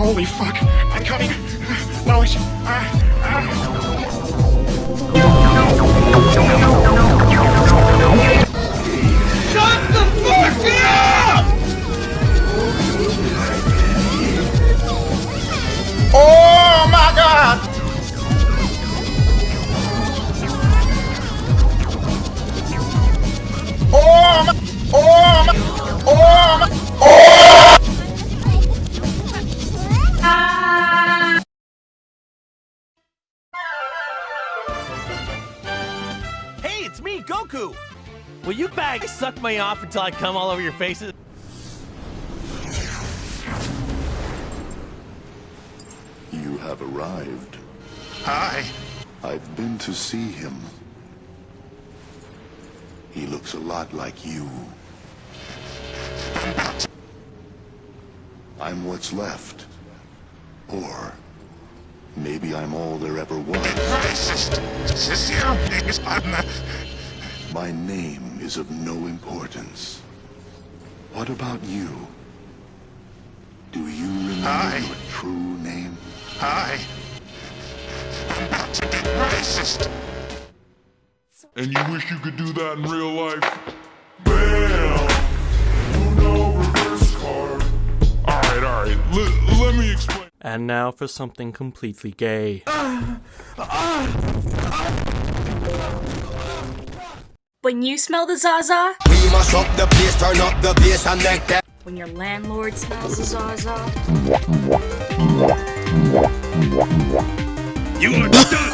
Holy fuck. I'm coming. Lois. Uh, uh. Hey, Goku! Will you bags suck me off until I come all over your faces? You have arrived. Hi. I've been to see him. He looks a lot like you. I'm what's left. Or maybe I'm all there ever was. Racist. This is My name is of no importance. What about you? Do you remember Hi. your true name? Hi. Racist. And you wish you could do that in real life? Bam! Uno reverse card. Alright, alright. Let, let me explain. And now for something completely gay. Ah, ah, When you smell the Zaza, We must up the place, turn up the bass and make that when your landlord smells the Zaza, You are done.